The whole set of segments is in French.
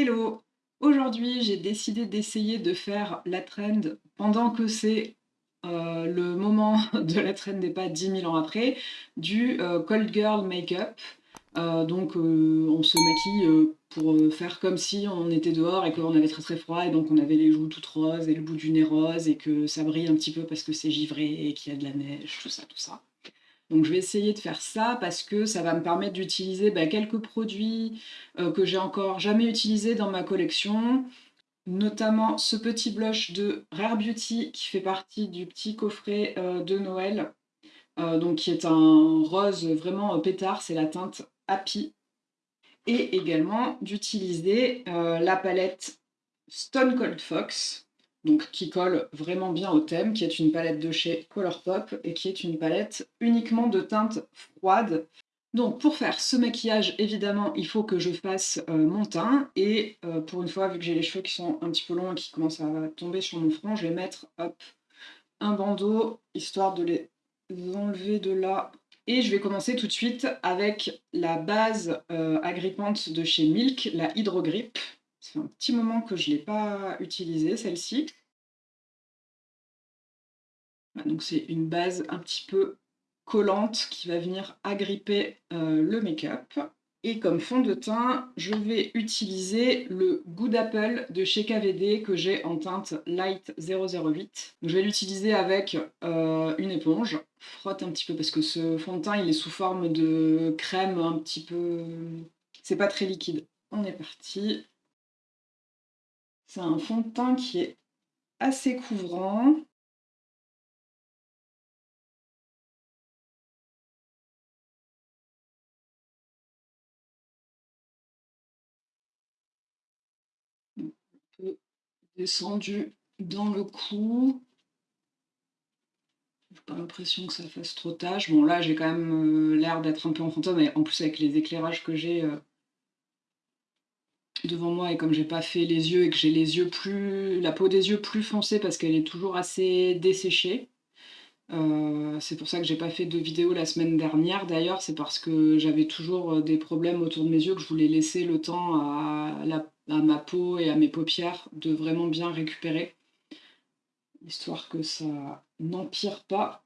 Hello! Aujourd'hui, j'ai décidé d'essayer de faire la trend pendant que c'est euh, le moment de la trend et pas 10 000 ans après, du euh, Cold Girl Makeup. Euh, donc on se maquille pour faire comme si on était dehors et qu'on avait très très froid et donc on avait les joues toutes roses et le bout du nez rose et que ça brille un petit peu parce que c'est givré et qu'il y a de la neige, tout ça, tout ça. Donc je vais essayer de faire ça parce que ça va me permettre d'utiliser bah, quelques produits euh, que j'ai encore jamais utilisés dans ma collection, notamment ce petit blush de Rare Beauty qui fait partie du petit coffret euh, de Noël, euh, donc qui est un rose vraiment pétard, c'est la teinte Happy. Et également d'utiliser la palette Stone Cold Fox, qui colle vraiment bien au thème, qui est une palette de chez Colourpop et qui est une palette uniquement de teintes froides. Donc pour faire ce maquillage, évidemment, il faut que je fasse euh, mon teint et euh, pour une fois, vu que j'ai les cheveux qui sont un petit peu longs et qui commencent à tomber sur mon front, je vais mettre un bandeau histoire de les enlever de là. Et je vais commencer tout de suite avec la base euh, agrippante de chez Milk, la Hydrogrip. Ça fait un petit moment que je ne l'ai pas utilisée, celle-ci. Donc c'est une base un petit peu collante qui va venir agripper euh, le make-up. Et comme fond de teint, je vais utiliser le Good Apple de chez KVD que j'ai en teinte Light 008. je vais l'utiliser avec euh, une éponge. Frotte un petit peu parce que ce fond de teint il est sous forme de crème un petit peu... C'est pas très liquide. On est parti. C'est un fond de teint qui est assez couvrant. Descendu dans le cou. J'ai pas l'impression que ça fasse trop tâche. Bon là j'ai quand même euh, l'air d'être un peu en fantôme, mais en plus avec les éclairages que j'ai, euh, devant moi et comme j'ai pas fait les yeux et que j'ai les yeux plus, la peau des yeux plus foncée parce qu'elle est toujours assez desséchée. Euh, c'est pour ça que j'ai pas fait de vidéo la semaine dernière d'ailleurs, c'est parce que j'avais toujours des problèmes autour de mes yeux que je voulais laisser le temps à, à ma peau et à mes paupières de vraiment bien récupérer, histoire que ça n'empire pas.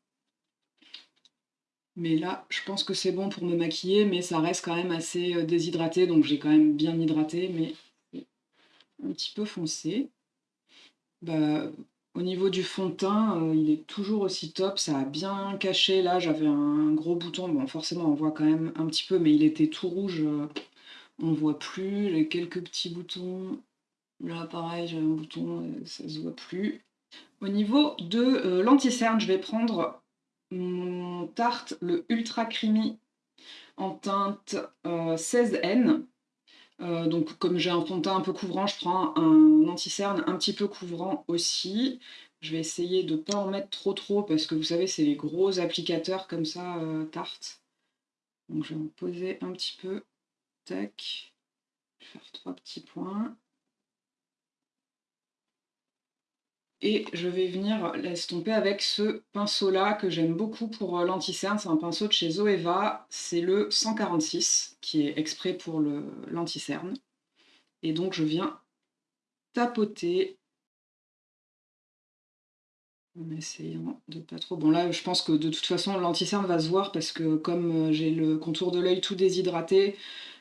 Mais là, je pense que c'est bon pour me maquiller, mais ça reste quand même assez euh, déshydraté, donc j'ai quand même bien hydraté, mais un petit peu foncé. Bah, au niveau du fond de teint, euh, il est toujours aussi top, ça a bien caché. Là, j'avais un gros bouton, bon forcément on voit quand même un petit peu, mais il était tout rouge, euh, on voit plus. Les quelques petits boutons, là pareil, j'ai un bouton, ça se voit plus. Au niveau de l'anti-cerne, je vais prendre mon Tarte, le Ultra Creamy en teinte 16N. Euh, euh, donc comme j'ai un fond de teint un peu couvrant, je prends un anti-cerne un petit peu couvrant aussi. Je vais essayer de ne pas en mettre trop trop parce que vous savez c'est les gros applicateurs comme ça euh, Tarte. Donc je vais en poser un petit peu. Tac. Je vais faire trois petits points. Et je vais venir l'estomper avec ce pinceau-là que j'aime beaucoup pour euh, l'anti-cerne. C'est un pinceau de chez Zoeva. C'est le 146 qui est exprès pour l'anti-cerne. Et donc je viens tapoter en essayant de pas trop... Bon là, je pense que de toute façon, l'anti-cerne va se voir parce que comme euh, j'ai le contour de l'œil tout déshydraté,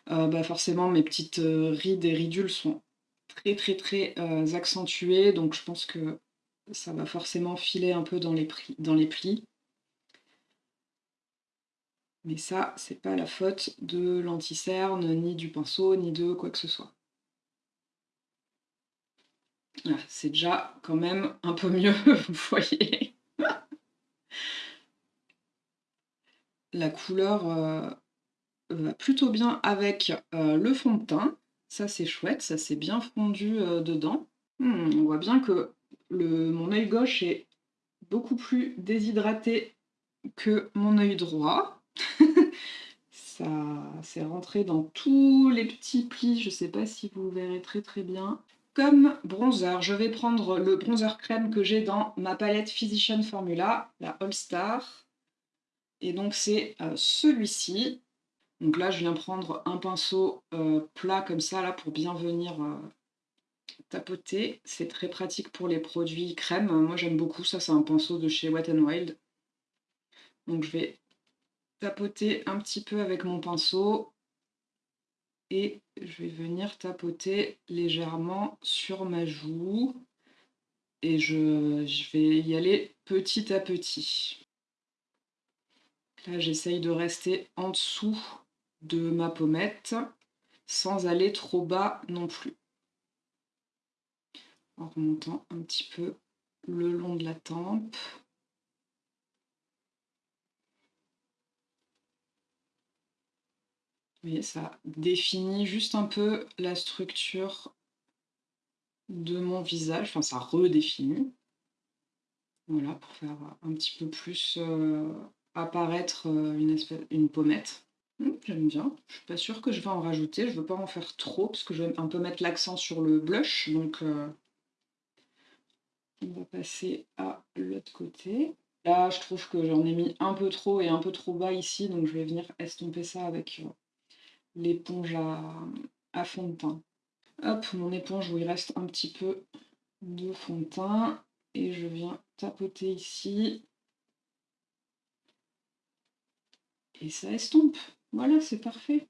euh, bah forcément mes petites rides et ridules sont très très très accentuées. Donc je pense que ça va forcément filer un peu dans les, dans les plis. Mais ça, c'est pas la faute de l'anti-cerne, ni du pinceau, ni de quoi que ce soit. c'est déjà quand même un peu mieux, vous voyez. la couleur euh, va plutôt bien avec euh, le fond de teint. Ça, c'est chouette, ça s'est bien fondu euh, dedans. Hmm, on voit bien que mon œil gauche est beaucoup plus déshydraté que mon œil droit. ça s'est rentré dans tous les petits plis, je sais pas si vous verrez très très bien. Comme bronzer, je vais prendre le bronzer crème que j'ai dans ma palette Physician Formula, la All Star. Et donc c'est euh, celui-ci. Donc là, je viens prendre un pinceau euh, plat comme ça, là, pour bien venir euh, tapoter. C'est très pratique pour les produits crème. Moi, j'aime beaucoup. Ça, c'est un pinceau de chez Wet n Wild. Donc, je vais tapoter un petit peu avec mon pinceau. Et je vais venir tapoter légèrement sur ma joue. Et je, je vais y aller petit à petit. Là, j'essaye de rester en dessous de ma pommette sans aller trop bas non plus. En remontant un petit peu le long de la tempe. Vous voyez, ça définit juste un peu la structure de mon visage, enfin ça redéfinit. Voilà, pour faire un petit peu plus euh, apparaître euh, une, espèce, une pommette. Hum, j'aime bien. Je suis pas sûre que je vais en rajouter. Je veux pas en faire trop parce que je vais un peu mettre l'accent sur le blush. Donc, euh, on va passer à l'autre côté. Là, je trouve que j'en ai mis un peu trop et un peu trop bas ici. Donc, je vais venir estomper ça avec euh, l'éponge à, à fond de teint. Hop, mon éponge où il reste un petit peu de fond de teint. Et je viens tapoter ici. Et ça estompe. Voilà, c'est parfait.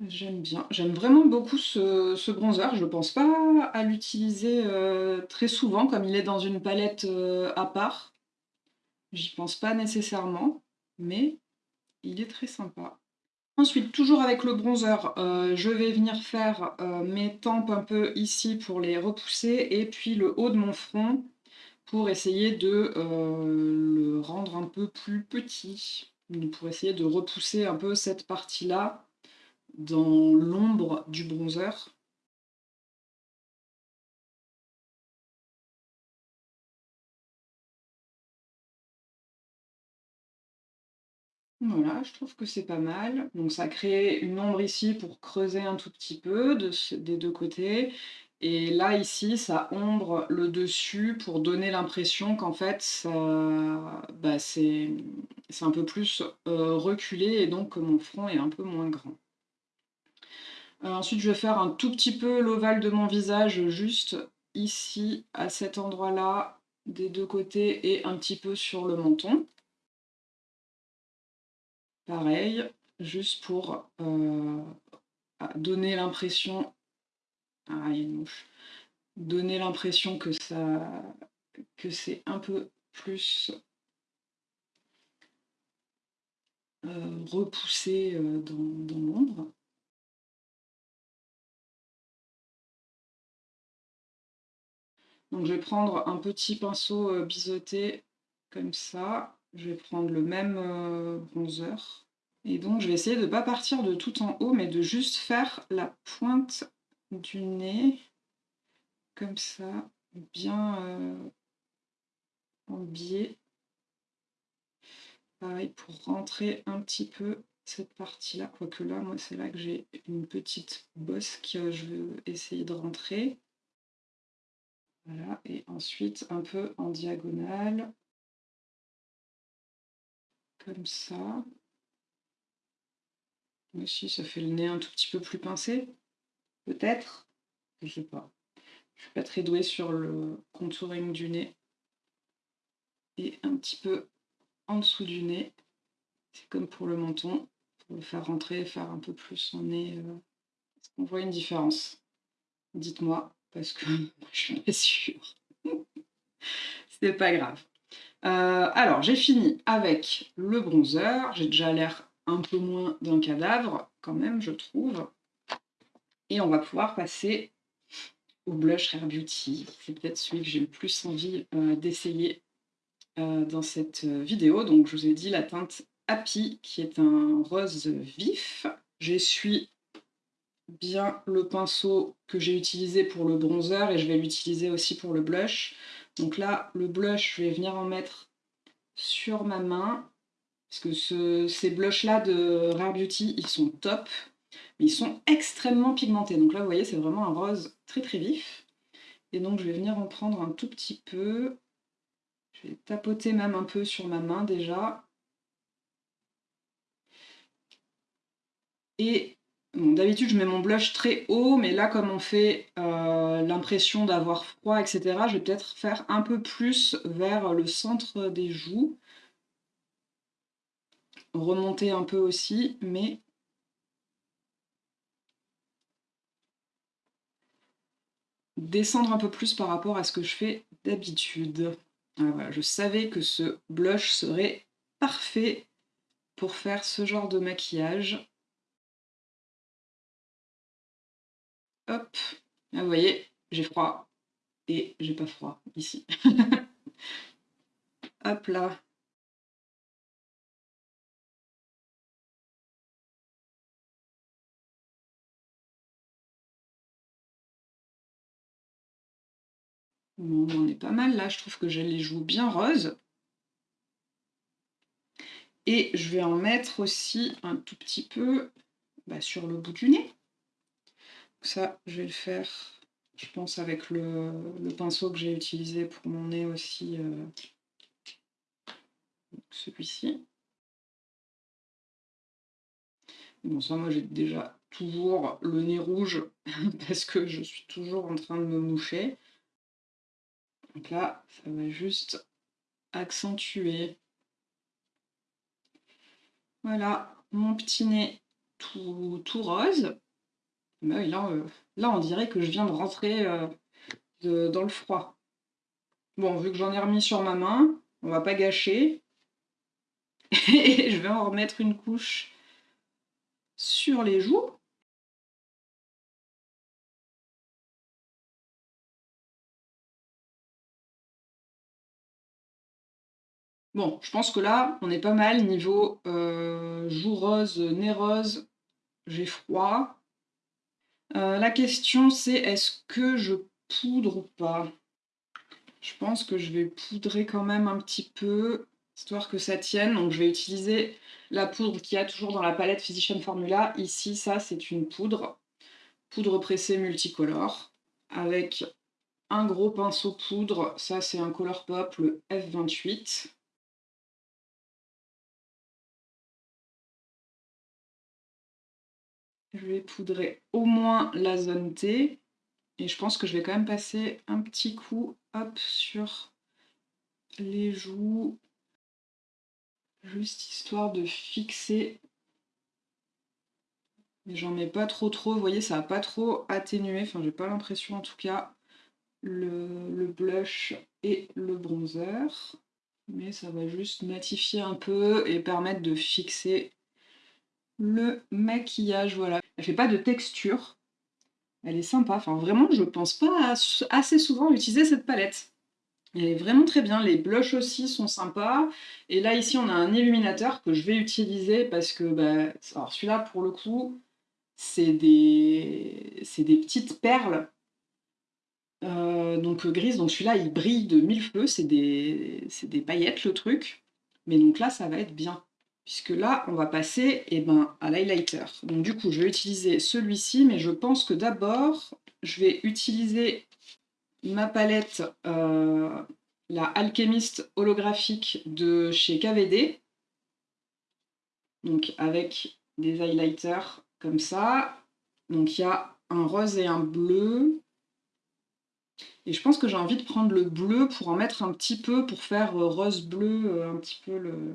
J'aime bien. J'aime vraiment beaucoup ce, bronzer. Je ne pense pas à l'utiliser euh, très souvent, comme il est dans une palette euh, à part. J'y pense pas nécessairement, mais il est très sympa. Ensuite, toujours avec le bronzer, euh, je vais venir faire mes tempes un peu ici pour les repousser, et puis le haut de mon front pour essayer de le rendre un peu plus petit pour essayer de repousser un peu cette partie-là dans l'ombre du bronzer. Voilà, je trouve que c'est pas mal. Donc ça crée une ombre ici pour creuser un tout petit peu des deux côtés. Et là, ici, ça ombre le dessus pour donner l'impression qu'en fait, bah, c'est un peu plus euh, reculé et donc que mon front est un peu moins grand. Euh, ensuite, je vais faire un tout petit peu l'ovale de mon visage, juste ici, à cet endroit-là, des deux côtés et un petit peu sur le menton. Pareil, juste pour euh, donner l'impression ah, il. Donner l'impression que ça que c'est un peu plus euh, repoussé euh, dans, l'ombre. Donc je vais prendre un petit pinceau euh, biseauté comme ça. Je vais prendre le même bronzer. Et donc je vais essayer de ne pas partir de tout en haut, mais de juste faire la pointe du nez, comme ça, bien euh, en biais. Pareil, pour rentrer un petit peu cette partie-là, quoique là, moi, c'est là que j'ai une petite bosse que je veux essayer de rentrer. Voilà, et ensuite un peu en diagonale, comme ça. Aussi, ça fait le nez un tout petit peu plus pincé. Peut-être, je sais pas. Je suis pas très douée sur le contouring du nez. Et un petit peu en dessous du nez. C'est comme pour le menton. Pour le faire rentrer, faire un peu plus son nez. Euh, est-ce qu'on voit une différence? Dites-moi, parce que je suis pas sûre. C'est pas grave. Euh, alors, j'ai fini avec le bronzer. J'ai déjà l'air un peu moins d'un cadavre, quand même, je trouve. Et on va pouvoir passer au blush Rare Beauty. C'est peut-être celui que j'ai le plus envie euh, d'essayer euh, dans cette euh, vidéo. Donc je vous ai dit la teinte Happy qui est un rose vif. J'essuie bien le pinceau que j'ai utilisé pour le bronzer et je vais l'utiliser aussi pour le blush. Donc là, le blush, je vais venir en mettre sur ma main. Parce que ces blushs-là de Rare Beauty, ils sont top mais ils sont extrêmement pigmentés. Donc là, vous voyez, c'est vraiment un rose très très vif. Et donc, je vais venir en prendre un tout petit peu. Je vais tapoter même un peu sur ma main déjà. Et d'habitude, je mets mon blush très haut, mais là, comme on fait euh, l'impression d'avoir froid, etc., je vais peut-être faire un peu plus vers le centre des joues. Remonter un peu aussi, mais... Descendre un peu plus par rapport à ce que je fais d'habitude. Ah, je savais que ce blush serait parfait pour faire ce genre de maquillage. Hop, vous voyez, j'ai froid et j'ai pas froid ici. Hop là. Bon, on est pas mal là, je trouve que j'ai les joues bien roses. Et je vais en mettre aussi un tout petit peu bah, sur le bout du nez. Ça, je vais le faire, je pense, avec le, pinceau que j'ai utilisé pour mon nez aussi, euh, celui-ci. Bon, ça, moi, j'ai déjà toujours le nez rouge parce que je suis toujours en train de me moucher. Donc là, ça va juste accentuer. Voilà, mon petit nez tout, rose. Bah euh, là, on dirait que je viens de rentrer euh, dans le froid. Bon, vu que j'en ai remis sur ma main, on va pas gâcher. Et je vais en remettre une couche sur les joues. Bon, je pense que là, on est pas mal niveau euh, joues rose, nez rose. J'ai froid. Euh, la question c'est est-ce que je poudre ou pas? Je pense que je vais poudrer quand même un petit peu, histoire que ça tienne. Donc je vais utiliser la poudre qu'il y a toujours dans la palette Physician Formula. Ici, ça c'est une poudre, poudre pressée multicolore, avec un gros pinceau poudre. Ça c'est un Colourpop, le F28. Je vais poudrer au moins la zone T. Et je pense que je vais quand même passer un petit coup hop, sur les joues. Juste histoire de fixer. Mais j'en mets pas trop trop. Vous voyez, ça n'a pas trop atténué. Enfin, j'ai pas l'impression en tout cas. Le, le blush et le bronzer. Mais ça va juste matifier un peu et permettre de fixer le maquillage, voilà. Elle fait pas de texture. Elle est sympa. Enfin, vraiment, je pense pas assez souvent utiliser cette palette. Elle est vraiment très bien. Les blushs aussi sont sympas. Et là, ici, on a un illuminateur que je vais utiliser parce que, bah, alors celui-là, pour le coup, c'est des... petites perles. Euh, donc grises. Donc celui-là, il brille de mille feux. C'est des... des paillettes, le truc. Mais donc là, ça va être bien puisque là, on va passer eh ben, à l'highlighter. Donc du coup, je vais utiliser celui-ci, mais je pense que d'abord, je vais utiliser ma palette, euh, la Alchemist holographique de chez KVD, donc avec des highlighters comme ça. Donc il y a un rose et un bleu. Et je pense que j'ai envie de prendre le bleu pour en mettre un petit peu, pour faire euh, rose-bleu, euh, un petit peu le,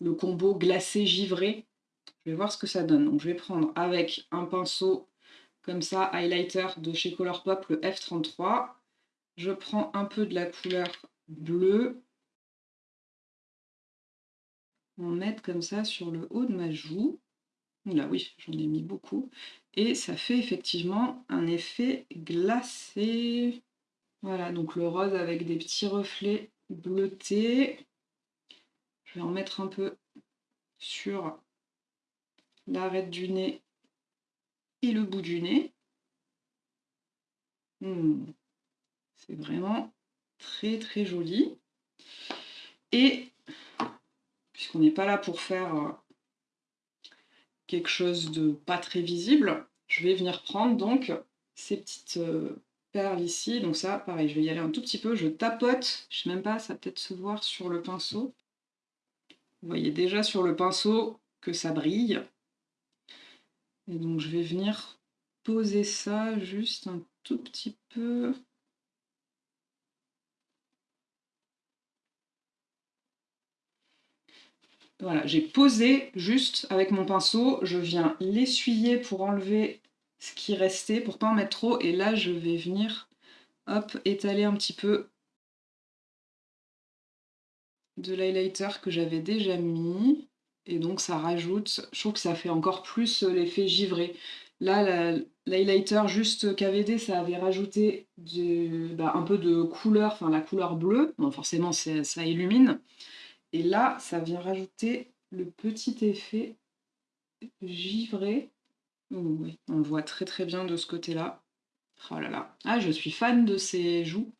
le combo glacé givré. Je vais voir ce que ça donne. Je vais prendre avec un pinceau comme ça, highlighter de chez Colourpop, le F33. Je prends un peu de la couleur bleue. On met comme ça sur le haut de ma joue. Là, oui, j'en ai mis beaucoup. Et ça fait effectivement un effet glacé. Voilà, donc le rose avec des petits reflets bleutés. Vais en mettre un peu sur l'arête du nez et le bout du nez. Hmm. C'est vraiment très très joli. Et puisqu'on n'est pas là pour faire quelque chose de pas très visible, je vais venir prendre donc ces petites euh, perles ici. Donc ça, pareil, je vais y aller un tout petit peu. Je tapote, je sais même pas, ça peut-être se voir sur le pinceau. Vous voyez déjà sur le pinceau que ça brille. Et donc je vais venir poser ça juste un tout petit peu. Voilà, j'ai posé juste avec mon pinceau, je viens l'essuyer pour enlever ce qui restait, pour pas en mettre trop, et là je vais venir, hop, étaler un petit peu de l'highlighter que j'avais déjà mis, et donc ça rajoute, je trouve que ça fait encore plus euh, l'effet givré. Là, l'highlighter juste KVD, ça avait rajouté bah, un peu de couleur, enfin la couleur bleue, bon, forcément ça illumine, et là, ça vient rajouter le petit effet givré. on le voit très très bien de ce côté-là. Oh là là. Ah, je suis fan de ces joues.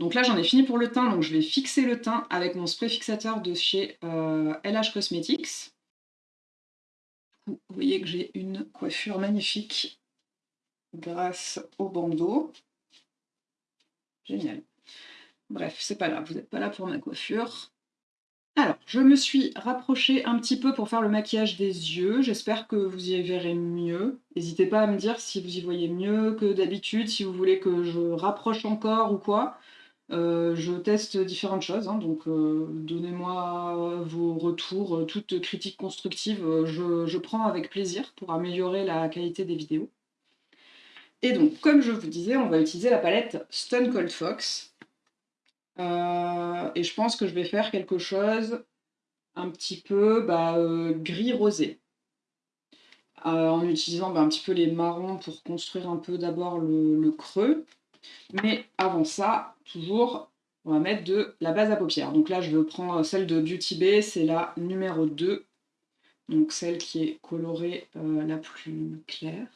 Donc là, j'en ai fini pour le teint, donc je vais fixer le teint avec mon spray fixateur de chez LH euh, Cosmetics. Vous voyez que j'ai une coiffure magnifique grâce au bandeau. Génial. Bref, c'est pas là, vous n'êtes pas là pour ma coiffure. Alors, je me suis rapprochée un petit peu pour faire le maquillage des yeux. J'espère que vous y verrez mieux. N'hésitez pas à me dire si vous y voyez mieux que d'habitude, si vous voulez que je rapproche encore ou quoi. Euh, je teste différentes choses, hein, donc euh, donnez-moi vos retours, euh, toute critique constructive, je, prends avec plaisir pour améliorer la qualité des vidéos. Et donc, comme je vous disais, on va utiliser la palette Stone Cold Fox. Et je pense que je vais faire quelque chose un petit peu bah, gris-rosé. En utilisant bah, un petit peu les marrons pour construire un peu d'abord le, creux. Mais avant ça, toujours, on va mettre de la base à paupières. Donc là, je prendre celle de Beauty Bay, c'est la numéro 2. Donc celle qui est colorée la plus claire.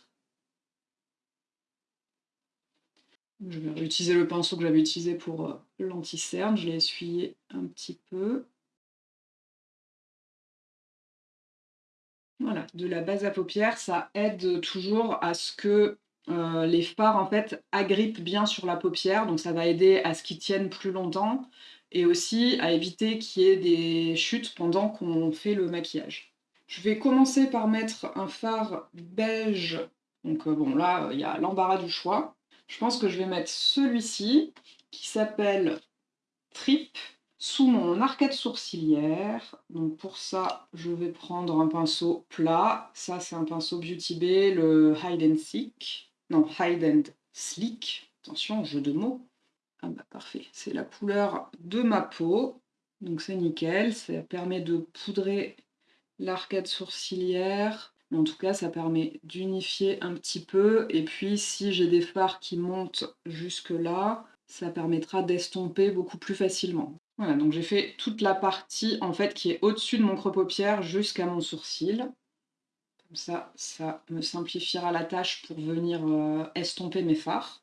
Je vais réutiliser le pinceau que j'avais utilisé pour euh, l'anti-cerne, je l'ai essuyé un petit peu. Voilà, de la base à paupières, ça aide toujours à ce que euh, les fards en fait agrippent bien sur la paupière, donc ça va aider à ce qu'ils tiennent plus longtemps et aussi à éviter qu'il y ait des chutes pendant qu'on fait le maquillage. Je vais commencer par mettre un fard beige, donc euh, bon là il y a l'embarras du choix. Je pense que je vais mettre celui-ci, qui s'appelle Trip, sous mon arcade sourcilière. Donc pour ça, je vais prendre un pinceau plat. Ça, c'est un pinceau Beauty Bay, le Hide and Seek. Non, Hide and Sleek. Attention, jeu de mots. Ah bah parfait, c'est la couleur de ma peau. Donc c'est nickel, ça permet de poudrer l'arcade sourcilière en tout cas, ça permet d'unifier un petit peu. Et puis, si j'ai des fards qui montent jusque là, ça permettra d'estomper beaucoup plus facilement. Voilà, donc j'ai fait toute la partie en fait qui est au-dessus de mon creux paupière jusqu'à mon sourcil. Ça, ça me simplifiera la tâche pour venir euh, estomper mes fards.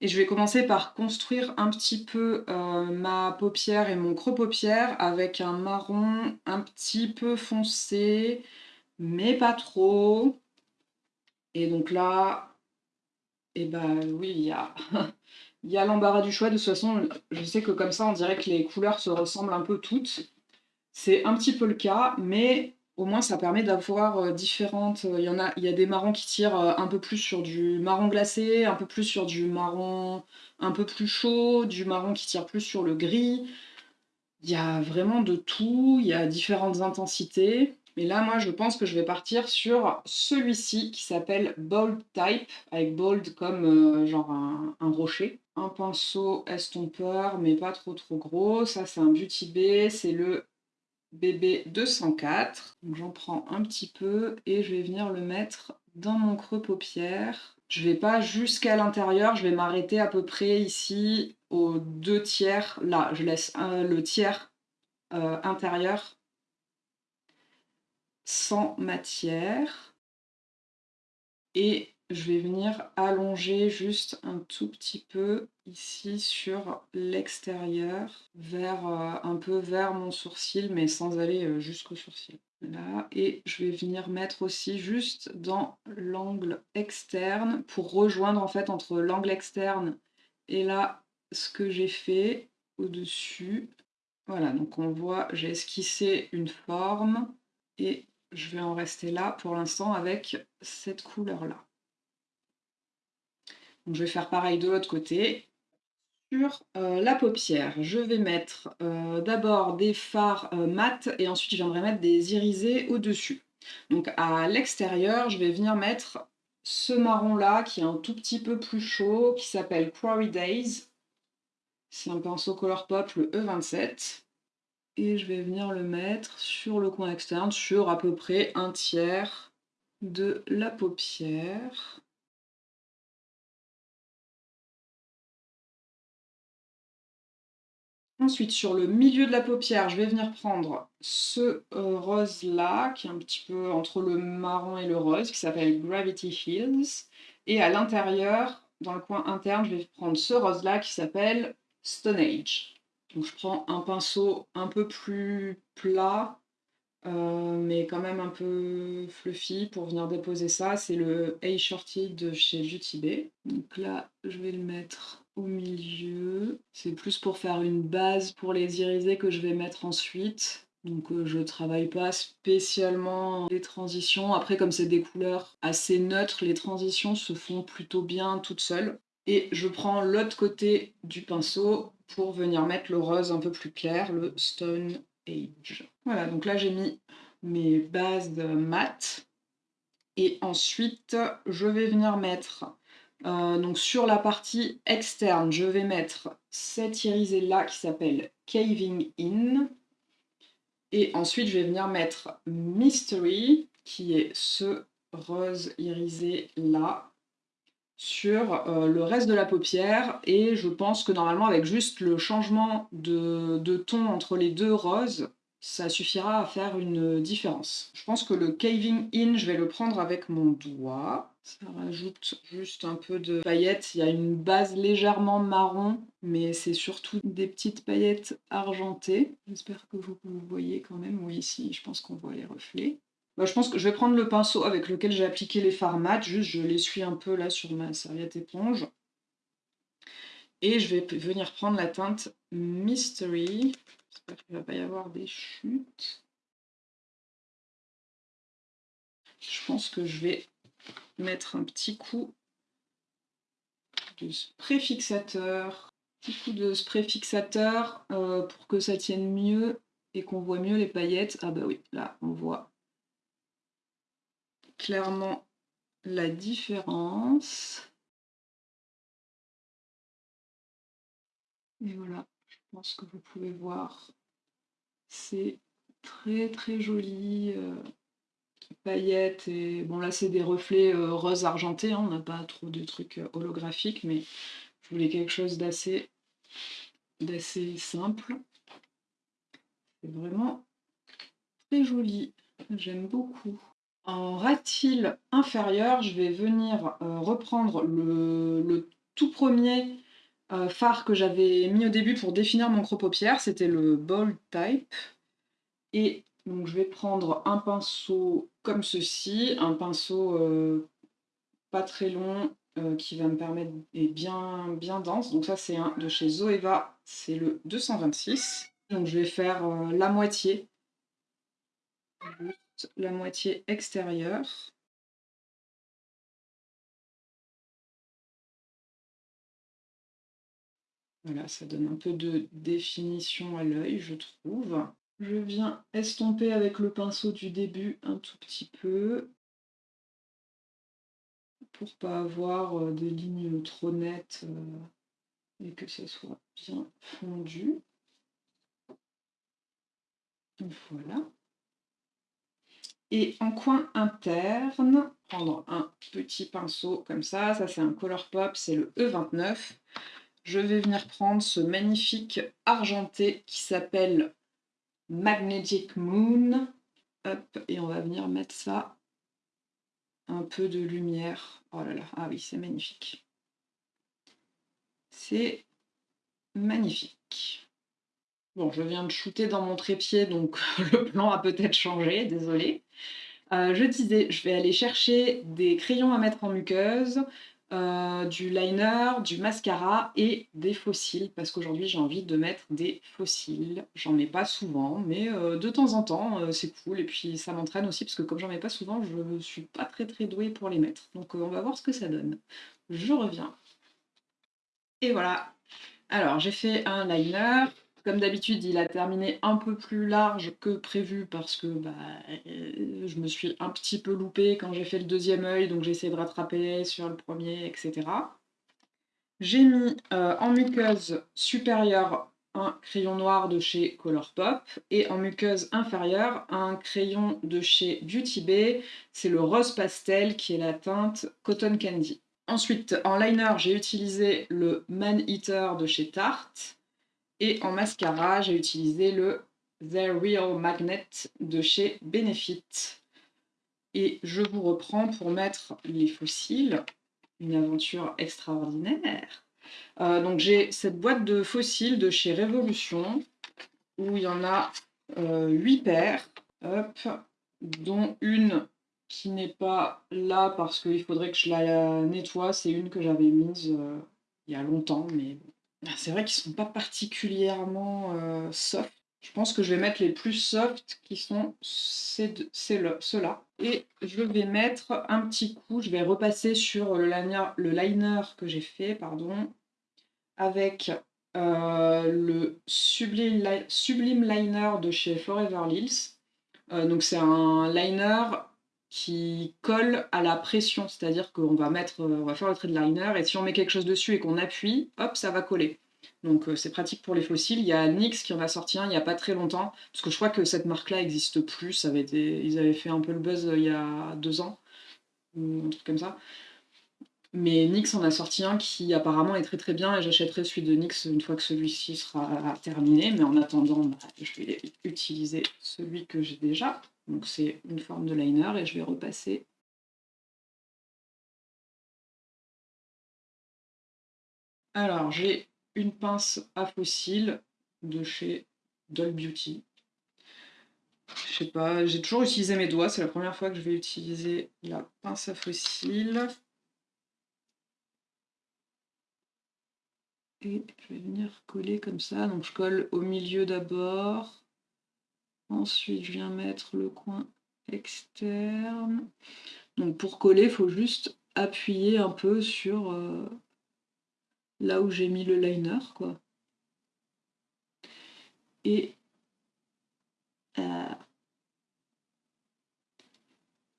Et je vais commencer par construire un petit peu euh, ma paupière et mon creux paupière avec un marron un petit peu foncé, mais pas trop. Et donc là, et eh ben oui, il y a, y a l'embarras du choix. De toute façon, je sais que comme ça, on dirait que les couleurs se ressemblent un peu toutes. C'est un petit peu le cas, mais au moins ça permet d'avoir euh, différentes... Il y, en a, il y a des marrons qui tirent euh, un peu plus sur du marron glacé, un peu plus sur du marron un peu plus chaud, du marron qui tire plus sur le gris. Il y a vraiment de tout, il y a différentes intensités. Mais là, moi, je pense que je vais partir sur celui-ci qui s'appelle Bold Type, avec bold comme euh, genre un, rocher. Un pinceau estompeur, mais pas trop trop gros. Ça, c'est un Beauty Bay, c'est le BB 204. Donc j'en prends un petit peu et je vais venir le mettre dans mon creux paupière. Je vais pas jusqu'à l'intérieur, je vais m'arrêter à peu près ici aux deux tiers. Là, je laisse le tiers euh, intérieur sans matière. Et je vais venir allonger juste un tout petit peu ici sur l'extérieur, vers euh, un peu vers mon sourcil, mais sans aller euh, jusqu'au sourcil. Là, et je vais venir mettre aussi juste dans l'angle externe pour rejoindre en fait entre l'angle externe et là ce que j'ai fait au-dessus. Voilà, donc on voit, j'ai esquissé une forme et je vais en rester là pour l'instant avec cette couleur-là. Je vais faire pareil de l'autre côté. Sur euh, la paupière, je vais mettre euh, d'abord des fards euh, mat et ensuite je viendrai mettre des irisés au-dessus. Donc à l'extérieur, je vais venir mettre ce marron-là qui est un tout petit peu plus chaud, qui s'appelle Quarry Days. C'est un pinceau Colourpop, le E27. Et je vais venir le mettre sur le coin externe, sur à peu près un tiers de la paupière. Ensuite, sur le milieu de la paupière, je vais venir prendre ce euh, rose-là, qui est un petit peu entre le marron et le rose, qui s'appelle Gravity Hills. Et à l'intérieur, dans le coin interne, je vais prendre ce rose-là qui s'appelle Stone Age. Donc je prends un pinceau un peu plus plat, euh, mais quand même un peu fluffy pour venir déposer ça. C'est le A Shorty de chez Bay. Donc là, je vais le mettre milieu. C'est plus pour faire une base pour les irisés que je vais mettre ensuite. Donc euh, je travaille pas spécialement les transitions. Après, comme c'est des couleurs assez neutres, les transitions se font plutôt bien toutes seules. Et je prends l'autre côté du pinceau pour venir mettre le rose un peu plus clair, le Stone Age. Voilà, donc là j'ai mis mes bases mat. Et ensuite, je vais venir mettre, euh, donc sur la partie externe, je vais mettre cette irisée-là qui s'appelle Caving In. Et ensuite, je vais venir mettre Mystery, qui est ce rose irisé-là, sur euh, le reste de la paupière et je pense que normalement avec juste le changement de, ton entre les deux roses, ça suffira à faire une différence. Je pense que le caving in, je vais le prendre avec mon doigt. Ça rajoute juste un peu de paillettes. Il y a une base légèrement marron, mais c'est surtout des petites paillettes argentées. J'espère que vous, voyez quand même. Oui, ici, je pense qu'on voit les reflets. Bah, je pense que je vais prendre le pinceau avec lequel j'ai appliqué les fards mat, juste je l'essuie un peu là sur ma serviette éponge. Et je vais venir prendre la teinte Mystery. J'espère qu'il ne va pas y avoir des chutes. Je pense que je vais mettre un petit coup de spray fixateur. Petit coup de spray fixateur euh, pour que ça tienne mieux et qu'on voit mieux les paillettes. Ah bah oui, là on voit clairement la différence. Et voilà, je pense que vous pouvez voir, c'est très très joli, euh, paillettes, et bon là c'est des reflets euh, rose argenté, hein, on n'a pas trop de trucs euh, holographiques, mais je voulais quelque chose d'assez d'assez simple. C'est vraiment très joli, j'aime beaucoup. En ratil inférieur, je vais venir euh, reprendre le, tout premier phare que j'avais mis au début pour définir mon crop paupière, c'était le Bold Type. Et donc je vais prendre un pinceau comme ceci, un pinceau euh, pas très long qui va me permettre, et bien, bien dense. Donc ça c'est un de chez Zoeva, c'est le 226. Donc je vais faire la moitié la moitié extérieure. Voilà, ça donne un peu de définition à l'œil, je trouve. Je viens estomper avec le pinceau du début un tout petit peu pour pas avoir euh, des lignes trop nettes euh, et que ce soit bien fondu. Voilà. Et en coin interne, prendre un petit pinceau comme ça, ça c'est un Colourpop, c'est le E29. Je vais venir prendre ce magnifique argenté qui s'appelle Magnetic Moon. Et on va venir mettre ça, un peu de lumière. Oh là là, ah oui, c'est magnifique. C'est magnifique. Bon, je viens de shooter dans mon trépied, donc le plan a peut-être changé, désolé. Euh, je disais, je vais aller chercher des crayons à mettre en muqueuse. Euh, du liner, du mascara et des fossiles, parce qu'aujourd'hui j'ai envie de mettre des fossiles. J'en mets pas souvent, mais euh, de temps en temps euh, c'est cool, et puis ça m'entraîne aussi, parce que comme j'en mets pas souvent, je suis pas très très douée pour les mettre. Donc on va voir ce que ça donne. Je reviens. Et voilà. Alors j'ai fait un liner, comme d'habitude, il a terminé un peu plus large que prévu parce que bah, euh, je me suis un petit peu loupée quand j'ai fait le deuxième œil, donc j'ai essayé de rattraper sur le premier, etc. J'ai mis euh, en muqueuse supérieure un crayon noir de chez Colourpop et en muqueuse inférieure un crayon de chez Beauty Bay, c'est le rose pastel qui est la teinte Cotton Candy. Ensuite, en liner, j'ai utilisé le Man Eater de chez Tarte. Et en mascara, j'ai utilisé le The Real Magnet de chez Benefit. Et je vous reprends pour mettre les fossiles. Une aventure extraordinaire. Euh, donc j'ai cette boîte de fossiles de chez Révolution où il y en a euh, 8 paires, hop, dont une qui n'est pas là parce qu'il faudrait que je la nettoie. C'est une que j'avais mise euh, il y a longtemps, mais ah, c'est vrai qu'ils sont pas particulièrement euh, soft. Je pense que je vais mettre les plus soft qui sont ceux-là. Et je vais mettre un petit coup, je vais repasser sur le liner, le liner que j'ai fait, pardon, avec euh, le Sublime, Sublime Liner de chez Forever Lils. Euh, donc c'est un liner qui colle à la pression, c'est-à-dire qu'on va mettre, on va faire le trait liner et si on met quelque chose dessus et qu'on appuie, hop, ça va coller. Donc euh, c'est pratique pour les fossiles. Il y a NYX qui en a sorti un il n'y a pas très longtemps, parce que je crois que cette marque-là n'existe plus. Ça ils avaient fait un peu le buzz euh, il y a deux ans, ou un truc comme ça. Mais NYX en a sorti un qui apparemment est très très bien et j'achèterai celui de NYX une fois que celui-ci sera terminé. Mais en attendant, bah, je vais utiliser celui que j'ai déjà. Donc c'est une forme de liner et je vais repasser. Alors j'ai une pince à fossiles de chez Doll Beauty. Je sais pas, j'ai toujours utilisé mes doigts, c'est la première fois que je vais utiliser la pince à fossiles. Et je vais venir coller comme ça, donc je colle au milieu d'abord. Ensuite, je viens mettre le coin externe. Donc pour coller, il faut juste appuyer un peu sur euh, là où j'ai mis le liner, quoi. Et euh,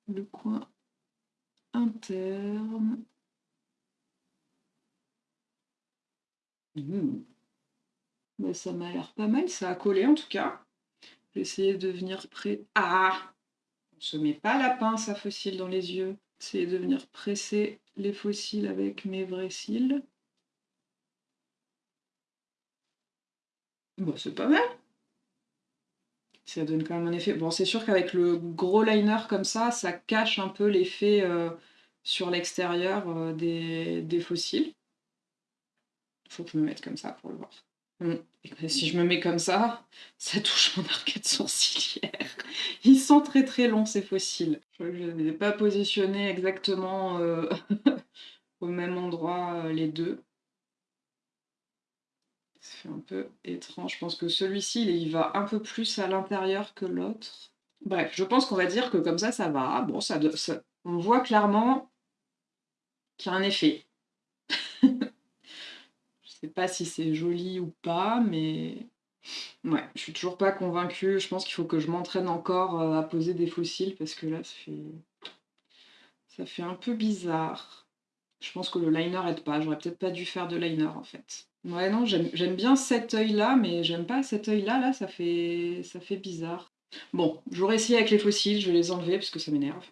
le coin interne. Mmh. ça m'a l'air pas mal, ça a collé en tout cas. Essayer de venir près. Ah On se met pas la pince à fossiles dans les yeux. Essayer de venir presser les fossiles avec mes vrais cils. Bon, c'est pas mal. Ça donne quand même un effet. Bon, c'est sûr qu'avec le gros liner comme ça, ça cache un peu l'effet euh, sur l'extérieur euh, des, des fossiles. Faut que je me mette comme ça pour le voir. Mm. si je me mets comme ça, ça touche mon arcade sourcilière. Ils sont très très longs ces fossiles. Je ne les ai pas positionnés exactement euh, au même endroit euh, les deux. Ça fait un peu étrange. Je pense que celui-ci, il va un peu plus à l'intérieur que l'autre. Bref, je pense qu'on va dire que comme ça, ça va. Bon, ça, ça on voit clairement qu'il y a un effet. Sais pas si c'est joli ou pas, mais ouais, je suis toujours pas convaincue. Je pense qu'il faut que je m'entraîne encore euh, à poser des fossiles parce que là, ça fait... ça fait un peu bizarre. Je pense que le liner aide pas. J'aurais peut-être pas dû faire de liner en fait. Ouais, non, j'aime bien cet œil-là, mais j'aime pas cet œil-là. Là, ça fait... ça fait bizarre. Bon, j'aurais essayé avec les fossiles, je vais les enlever parce que ça m'énerve.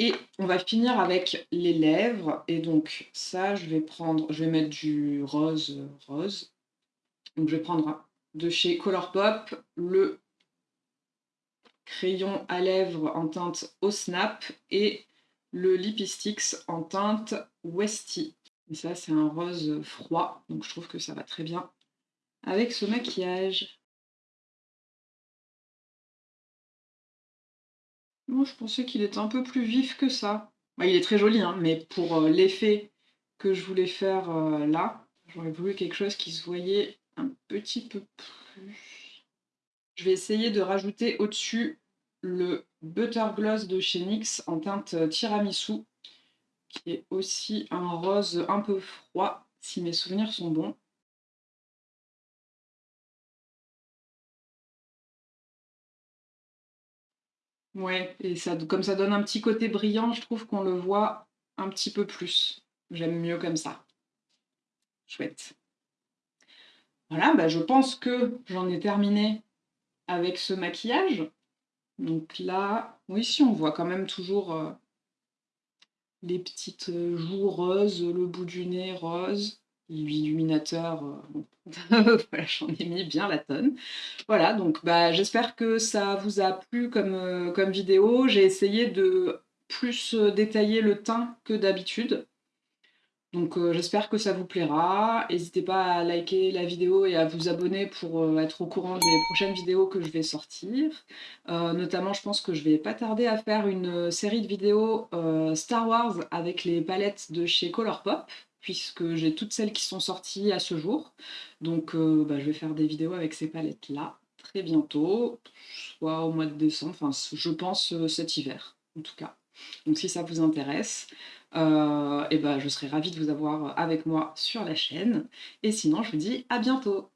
Et on va finir avec les lèvres. Et donc ça, je vais prendre, je vais mettre du rose rose. Donc je vais prendre de chez Colourpop le crayon à lèvres en teinte au snap et le Lipistix en teinte Westy. Et ça, c'est un rose froid, donc je trouve que ça va très bien avec ce maquillage. Moi, je pensais qu'il était un peu plus vif que ça. Bah, il est très joli, hein, mais pour, l'effet que je voulais faire, là, j'aurais voulu quelque chose qui se voyait un petit peu plus. Je vais essayer de rajouter au-dessus le Butter Gloss de chez NYX en teinte tiramisu, qui est aussi un rose un peu froid, si mes souvenirs sont bons. Ouais et ça comme ça donne un petit côté brillant, je trouve qu'on le voit un petit peu plus. J'aime mieux comme ça. Chouette. Voilà, bah, je pense que j'en ai terminé avec ce maquillage. Donc là, oui, si on voit quand même toujours euh, les petites euh, joues roses, le bout du nez rose, l'illuminateur, euh, voilà, j'en ai mis bien la tonne. Voilà, donc bah, j'espère que ça vous a plu comme, comme vidéo. J'ai essayé de plus détailler le teint que d'habitude. Donc euh, j'espère que ça vous plaira. N'hésitez pas à liker la vidéo et à vous abonner pour euh, être au courant des prochaines vidéos que je vais sortir. Euh, notamment, je pense que je vais pas tarder à faire une série de vidéos Star Wars avec les palettes de chez Colourpop, puisque j'ai toutes celles qui sont sorties à ce jour. Donc bah, je vais faire des vidéos avec ces palettes-là très bientôt, soit au mois de décembre, enfin je pense cet hiver en tout cas. Donc si ça vous intéresse, euh, ben, je serai ravie de vous avoir avec moi sur la chaîne. Et sinon, je vous dis à bientôt